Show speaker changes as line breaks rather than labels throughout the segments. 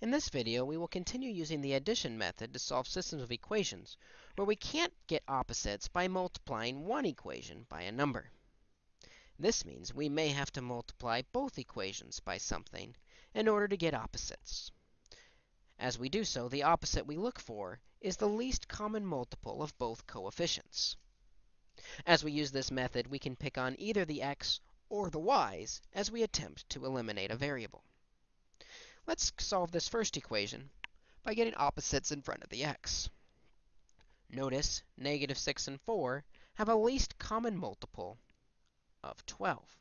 In this video, we will continue using the addition method to solve systems of equations where we can't get opposites by multiplying one equation by a number. This means we may have to multiply both equations by something in order to get opposites. As we do so, the opposite we look for is the least common multiple of both coefficients. As we use this method, we can pick on either the x or the y's as we attempt to eliminate a variable. Let's solve this first equation by getting opposites in front of the x. Notice negative 6 and 4 have a least common multiple of 12.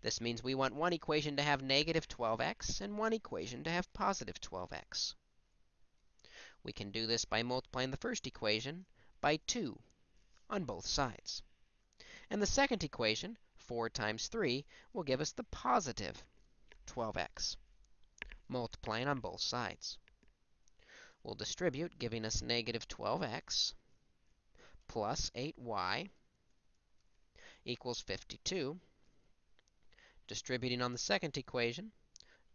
This means we want one equation to have negative 12x and one equation to have positive 12x. We can do this by multiplying the first equation by 2 on both sides. And the second equation, 4 times 3, will give us the positive 12x multiplying on both sides. We'll distribute, giving us negative 12x plus 8y equals 52. Distributing on the second equation,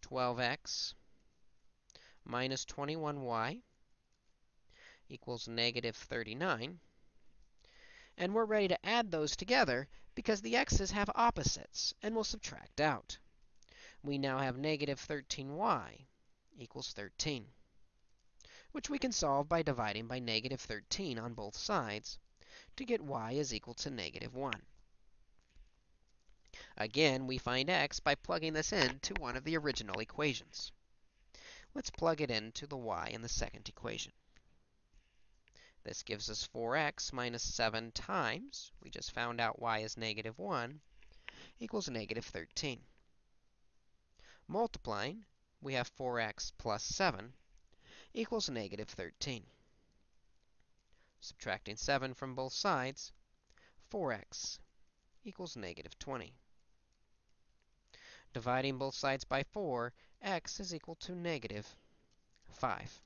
12x minus 21y equals negative 39. And we're ready to add those together because the x's have opposites, and we'll subtract out we now have negative 13y equals 13, which we can solve by dividing by negative 13 on both sides to get y is equal to negative 1. Again, we find x by plugging this into one of the original equations. Let's plug it into the y in the second equation. This gives us 4x minus 7 times, we just found out y is negative 1, equals negative 13. Multiplying, we have 4x plus 7 equals negative 13. Subtracting 7 from both sides, 4x equals negative 20. Dividing both sides by 4, x is equal to negative 5.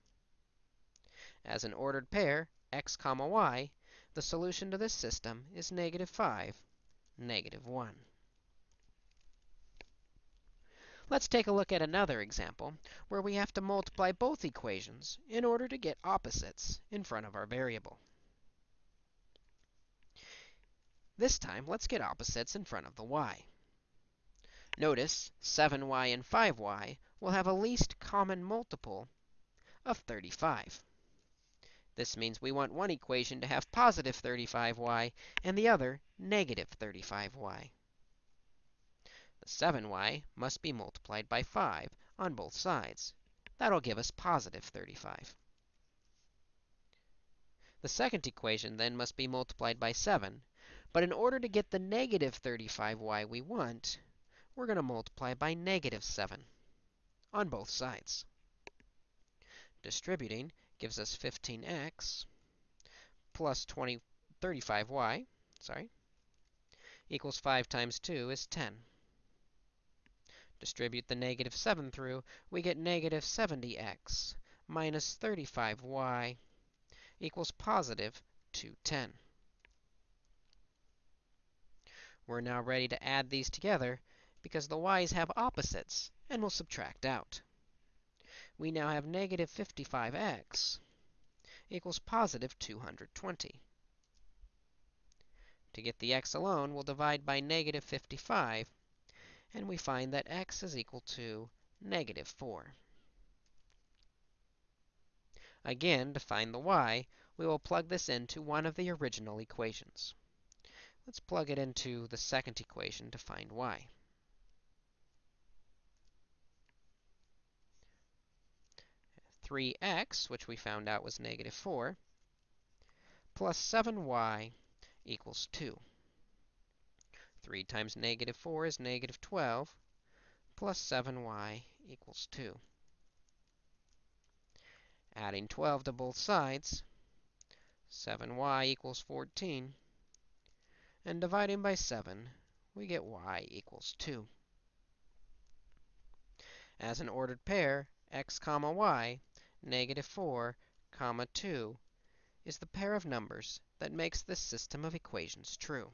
As an ordered pair, x comma y, the solution to this system is negative 5, negative 1. Let's take a look at another example where we have to multiply both equations in order to get opposites in front of our variable. This time, let's get opposites in front of the y. Notice 7y and 5y will have a least common multiple of 35. This means we want one equation to have positive 35y and the other negative 35y. The 7y must be multiplied by 5 on both sides. That'll give us positive 35. The second equation then must be multiplied by 7. But in order to get the negative 35y we want, we're going to multiply by negative 7 on both sides. Distributing gives us 15x plus 20, 35y, sorry, equals 5 times 2 is 10 distribute the negative 7 through, we get negative 70x minus 35y equals positive 210. We're now ready to add these together because the y's have opposites, and we'll subtract out. We now have negative 55x equals positive 220. To get the x alone, we'll divide by negative 55 and we find that x is equal to negative 4. Again, to find the y, we will plug this into one of the original equations. Let's plug it into the second equation to find y. Three x, which we found out was negative 4, plus 7y equals 2. 3 times negative 4 is negative 12, plus 7y equals 2. Adding 12 to both sides, 7y equals 14. And dividing by 7, we get y equals 2. As an ordered pair, x comma y, negative 4 comma 2, is the pair of numbers that makes this system of equations true.